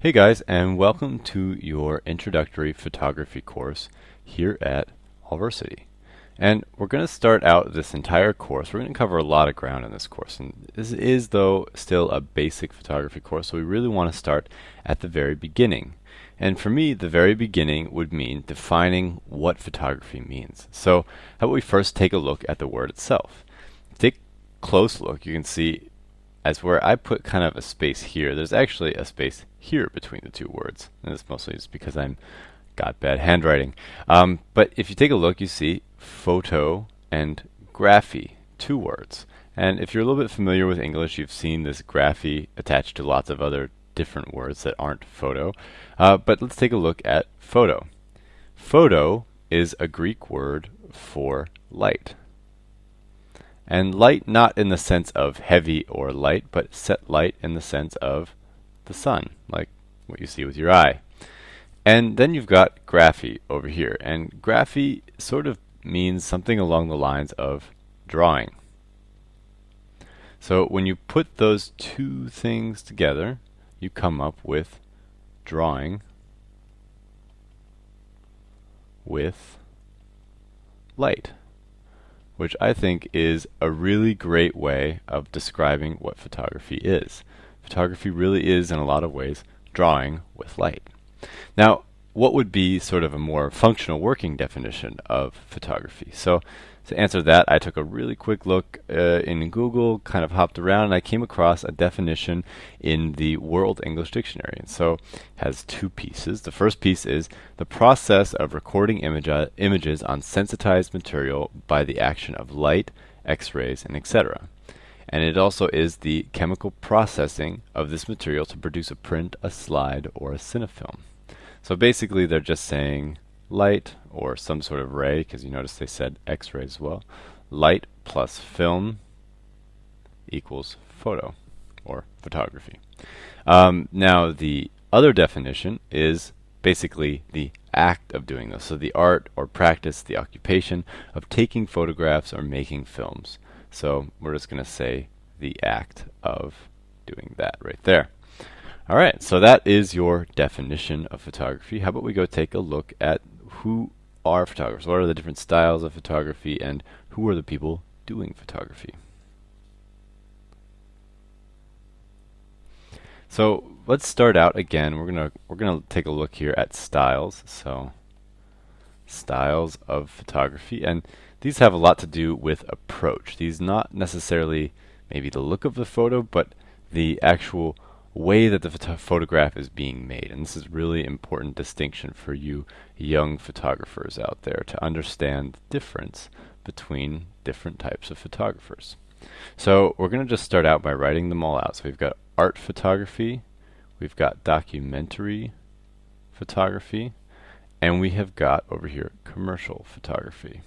Hey guys, and welcome to your introductory photography course here at Allversity. And we're going to start out this entire course. We're going to cover a lot of ground in this course. And this is, though, still a basic photography course, so we really want to start at the very beginning. And for me, the very beginning would mean defining what photography means. So how about we first take a look at the word itself. Take a close look. You can see as where I put kind of a space here, there's actually a space here between the two words. And this mostly is because I'm got bad handwriting. Um, but if you take a look, you see photo and graphy, two words. And if you're a little bit familiar with English, you've seen this graphy attached to lots of other different words that aren't photo. Uh, but let's take a look at photo. Photo is a Greek word for light. And light not in the sense of heavy or light, but set light in the sense of the sun, like what you see with your eye. And then you've got graphy over here. And graphy sort of means something along the lines of drawing. So when you put those two things together, you come up with drawing with light which I think is a really great way of describing what photography is. Photography really is, in a lot of ways, drawing with light. Now, what would be sort of a more functional working definition of photography? So to answer that, I took a really quick look uh, in Google, kind of hopped around, and I came across a definition in the World English Dictionary. And so it has two pieces. The first piece is the process of recording image uh, images on sensitized material by the action of light, X-rays, and etc. And it also is the chemical processing of this material to produce a print, a slide, or a cinefilm. So basically they're just saying light or some sort of ray, because you notice they said X-ray as well. Light plus film equals photo or photography. Um, now the other definition is basically the act of doing this. So the art or practice, the occupation of taking photographs or making films. So we're just going to say the act of doing that right there. All right, so that is your definition of photography. How about we go take a look at who are photographers? What are the different styles of photography and who are the people doing photography? So let's start out again. We're gonna we're gonna take a look here at styles. So styles of photography, and these have a lot to do with approach. These not necessarily maybe the look of the photo, but the actual way that the photograph is being made. And this is really important distinction for you young photographers out there to understand the difference between different types of photographers. So we're going to just start out by writing them all out. So we've got art photography, we've got documentary photography, and we have got over here commercial photography.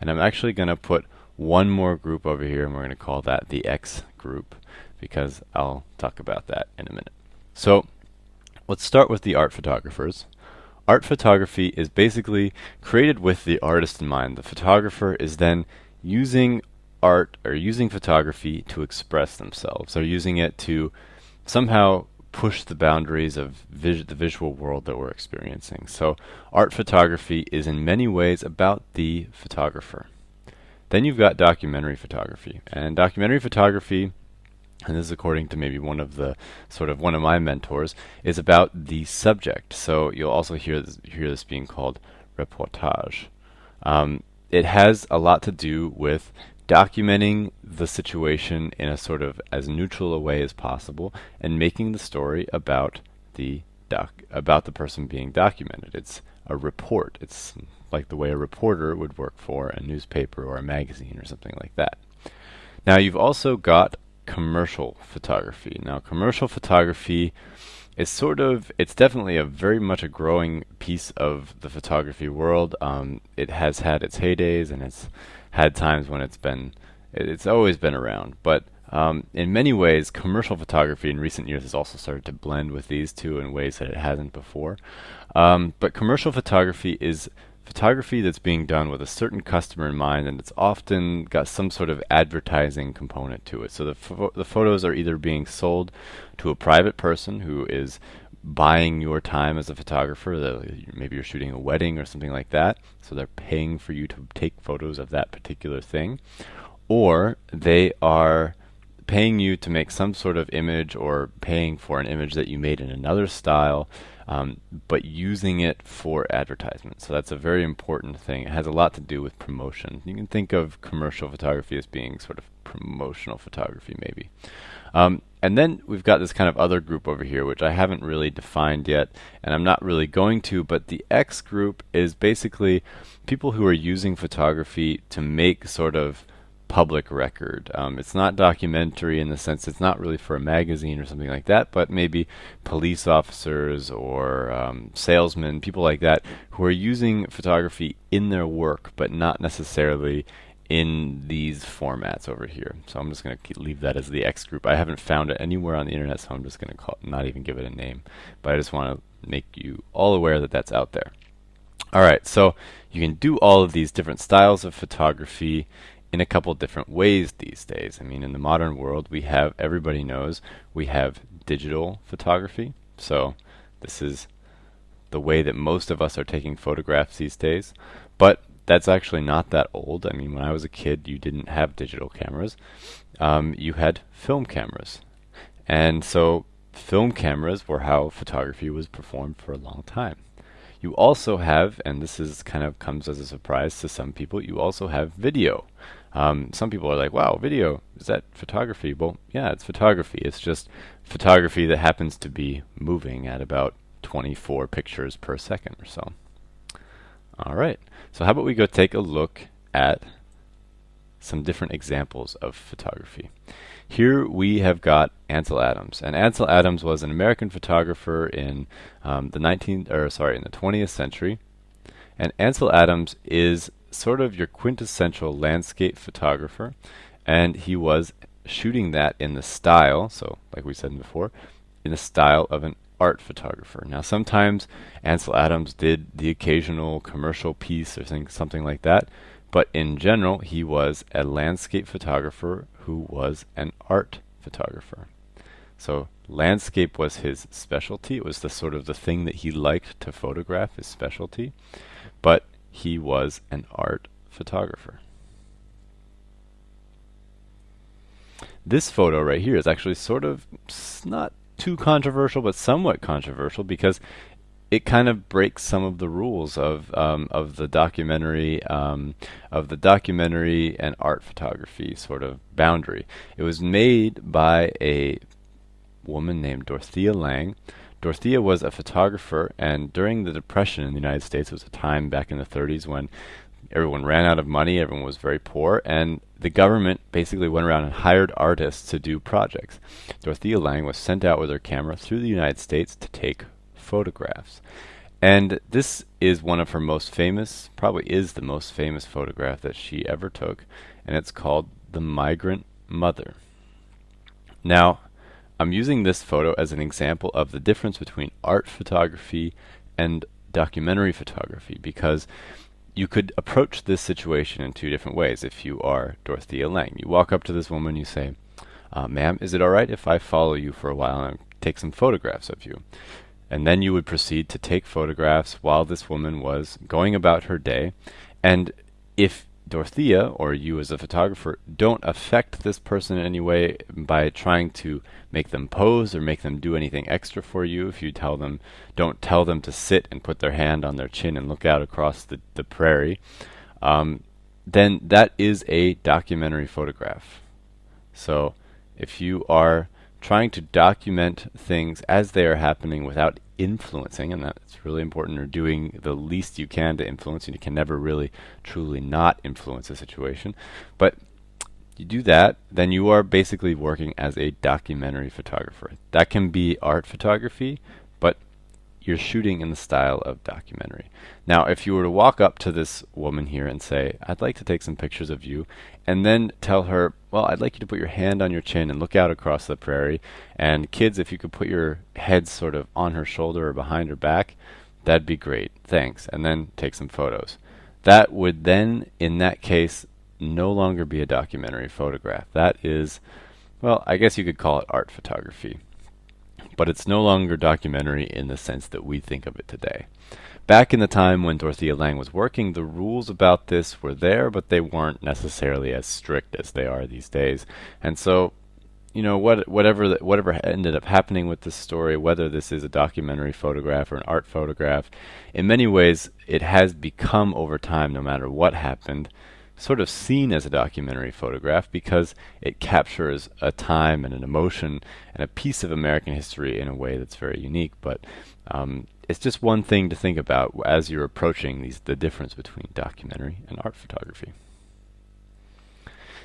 And I'm actually going to put one more group over here and we're going to call that the X group because I'll talk about that in a minute. So let's start with the art photographers. Art photography is basically created with the artist in mind. The photographer is then using art or using photography to express themselves. They're using it to somehow push the boundaries of vis the visual world that we're experiencing. So art photography is in many ways about the photographer. Then you've got documentary photography. And documentary photography and this is according to maybe one of the sort of one of my mentors, is about the subject. So you'll also hear this, hear this being called reportage. Um, it has a lot to do with documenting the situation in a sort of as neutral a way as possible and making the story about the doc about the person being documented. It's a report. It's like the way a reporter would work for a newspaper or a magazine or something like that. Now you've also got commercial photography. Now, commercial photography is sort of, it's definitely a very much a growing piece of the photography world. Um, it has had its heydays and it's had times when it's been, it's always been around. But um, in many ways, commercial photography in recent years has also started to blend with these two in ways that it hasn't before. Um, but commercial photography is photography that's being done with a certain customer in mind, and it's often got some sort of advertising component to it. So the, the photos are either being sold to a private person who is buying your time as a photographer. The, maybe you're shooting a wedding or something like that, so they're paying for you to take photos of that particular thing. Or they are paying you to make some sort of image or paying for an image that you made in another style um, but using it for advertisement. So that's a very important thing. It has a lot to do with promotion. You can think of commercial photography as being sort of promotional photography, maybe. Um, and then we've got this kind of other group over here, which I haven't really defined yet, and I'm not really going to, but the X group is basically people who are using photography to make sort of public record. Um, it's not documentary in the sense it's not really for a magazine or something like that, but maybe police officers or um, salesmen, people like that, who are using photography in their work, but not necessarily in these formats over here. So I'm just going to leave that as the X group. I haven't found it anywhere on the internet, so I'm just going to call not even give it a name. But I just want to make you all aware that that's out there. All right, so you can do all of these different styles of photography in a couple different ways these days. I mean, in the modern world, we have, everybody knows, we have digital photography. So this is the way that most of us are taking photographs these days. But that's actually not that old. I mean, when I was a kid, you didn't have digital cameras. Um, you had film cameras. And so film cameras were how photography was performed for a long time. You also have, and this is kind of comes as a surprise to some people, you also have video. Um, some people are like, wow, video, is that photography? Well, yeah, it's photography. It's just photography that happens to be moving at about 24 pictures per second or so. All right, so how about we go take a look at some different examples of photography. Here we have got Ansel Adams, and Ansel Adams was an American photographer in um, the 19th, or sorry, in the 20th century. And Ansel Adams is sort of your quintessential landscape photographer, and he was shooting that in the style, so like we said before, in the style of an art photographer. Now sometimes Ansel Adams did the occasional commercial piece or something like that, but in general he was a landscape photographer who was an art photographer. So landscape was his specialty. It was the sort of the thing that he liked to photograph, his specialty. But he was an art photographer. This photo right here is actually sort of not too controversial, but somewhat controversial because it kind of breaks some of the rules of um, of the documentary um, of the documentary and art photography sort of boundary. It was made by a woman named Dorothea Lange, Dorothea was a photographer, and during the Depression in the United States, it was a time back in the 30s when everyone ran out of money, everyone was very poor, and the government basically went around and hired artists to do projects. Dorothea Lange was sent out with her camera through the United States to take photographs. And this is one of her most famous, probably is the most famous photograph that she ever took, and it's called The Migrant Mother. Now, I'm using this photo as an example of the difference between art photography and documentary photography because you could approach this situation in two different ways if you are Dorothea Lange. You walk up to this woman, you say, uh, ma'am, is it alright if I follow you for a while and take some photographs of you? And then you would proceed to take photographs while this woman was going about her day. And if Dorothea, or you as a photographer, don't affect this person in any way by trying to make them pose or make them do anything extra for you. If you tell them, don't tell them to sit and put their hand on their chin and look out across the, the prairie, um, then that is a documentary photograph. So if you are trying to document things as they are happening without influencing, and that's really important, or doing the least you can to influence, and you can never really truly not influence a situation. But you do that, then you are basically working as a documentary photographer. That can be art photography, you're shooting in the style of documentary. Now, if you were to walk up to this woman here and say, I'd like to take some pictures of you, and then tell her, well, I'd like you to put your hand on your chin and look out across the prairie, and kids, if you could put your head sort of on her shoulder or behind her back, that'd be great, thanks, and then take some photos. That would then, in that case, no longer be a documentary photograph. That is, well, I guess you could call it art photography. But it's no longer documentary in the sense that we think of it today. Back in the time when Dorothea Lange was working, the rules about this were there, but they weren't necessarily as strict as they are these days. And so, you know, what, whatever the, whatever ended up happening with this story, whether this is a documentary photograph or an art photograph, in many ways, it has become over time, no matter what happened, sort of seen as a documentary photograph because it captures a time and an emotion and a piece of American history in a way that's very unique. But um, it's just one thing to think about as you're approaching these the difference between documentary and art photography.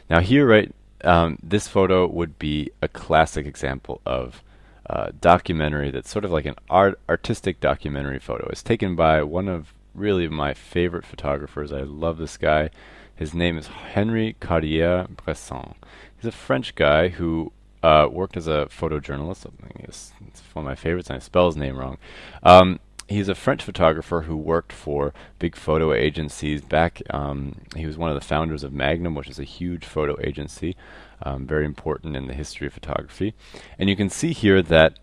Now here, right, um, this photo would be a classic example of uh, documentary that's sort of like an art artistic documentary photo. It's taken by one of really my favorite photographers. I love this guy. His name is Henri Cartier-Bresson. He's a French guy who uh, worked as a photojournalist. It's, it's one of my favorites, and I spell his name wrong. Um, he's a French photographer who worked for big photo agencies back. Um, he was one of the founders of Magnum, which is a huge photo agency, um, very important in the history of photography. And you can see here that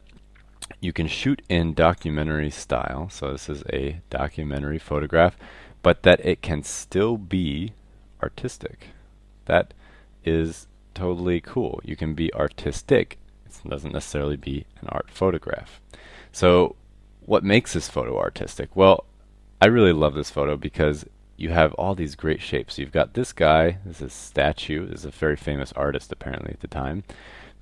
you can shoot in documentary style. So this is a documentary photograph, but that it can still be artistic. That is totally cool. You can be artistic. It doesn't necessarily be an art photograph. So what makes this photo artistic? Well, I really love this photo because you have all these great shapes. You've got this guy, this is statue, this is a very famous artist apparently at the time.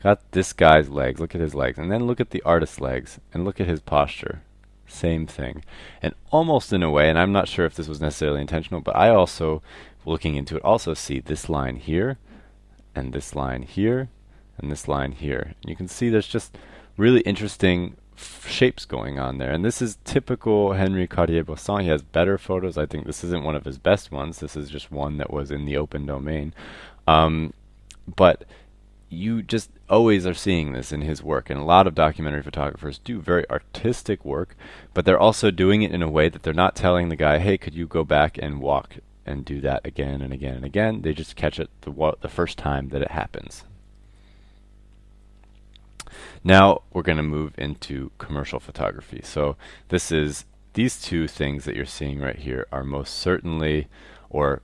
Got this guy's legs, look at his legs, and then look at the artist's legs, and look at his posture. Same thing. And almost in a way, and I'm not sure if this was necessarily intentional, but I also, looking into it, also see this line here, and this line here and this line here. You can see there's just really interesting shapes going on there. And this is typical Henri Cartier-Bresson. He has better photos. I think this isn't one of his best ones. This is just one that was in the open domain. Um, but you just always are seeing this in his work. And a lot of documentary photographers do very artistic work, but they're also doing it in a way that they're not telling the guy, hey, could you go back and walk and do that again and again and again. They just catch it the, the first time that it happens. Now we're going to move into commercial photography. So this is these two things that you're seeing right here are most certainly or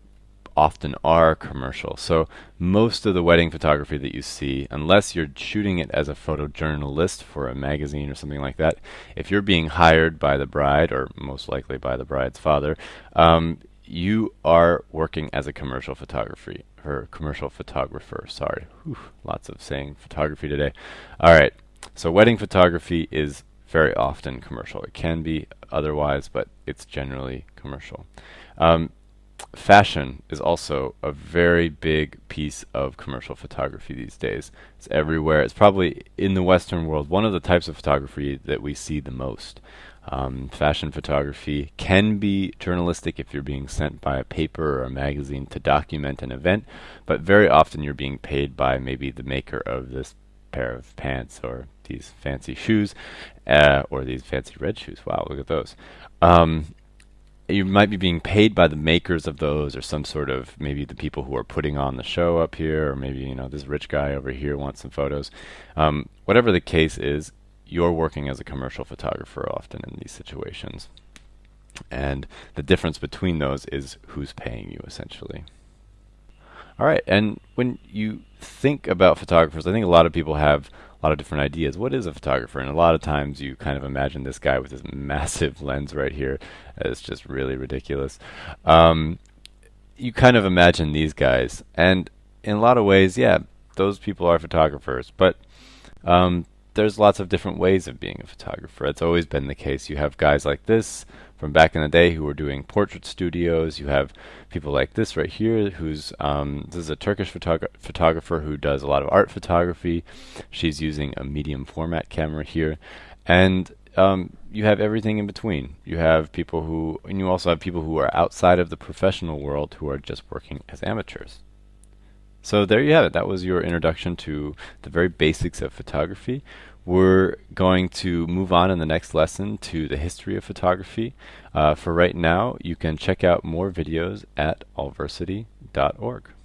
often are commercial. So most of the wedding photography that you see, unless you're shooting it as a photojournalist for a magazine or something like that, if you're being hired by the bride or most likely by the bride's father, um, you are working as a commercial photography or commercial photographer. Sorry, Whew, lots of saying photography today. All right, so wedding photography is very often commercial. It can be otherwise, but it's generally commercial. Um, fashion is also a very big piece of commercial photography these days. It's everywhere. It's probably in the Western world one of the types of photography that we see the most. Um, fashion photography can be journalistic if you're being sent by a paper or a magazine to document an event, but very often you're being paid by maybe the maker of this pair of pants or these fancy shoes uh, or these fancy red shoes. Wow, look at those. Um, you might be being paid by the makers of those or some sort of maybe the people who are putting on the show up here or maybe you know this rich guy over here wants some photos um, whatever the case is you're working as a commercial photographer often in these situations. And the difference between those is who's paying you essentially. All right, and when you think about photographers, I think a lot of people have a lot of different ideas. What is a photographer? And a lot of times you kind of imagine this guy with this massive lens right here. It's just really ridiculous. Um, you kind of imagine these guys, and in a lot of ways, yeah, those people are photographers. But um, there's lots of different ways of being a photographer. It's always been the case. You have guys like this from back in the day who were doing portrait studios. You have people like this right here, who's um, this is a Turkish photog photographer who does a lot of art photography. She's using a medium format camera here, and um, you have everything in between. You have people who, and you also have people who are outside of the professional world who are just working as amateurs. So there you have it. That was your introduction to the very basics of photography. We're going to move on in the next lesson to the history of photography. Uh, for right now, you can check out more videos at allversity.org.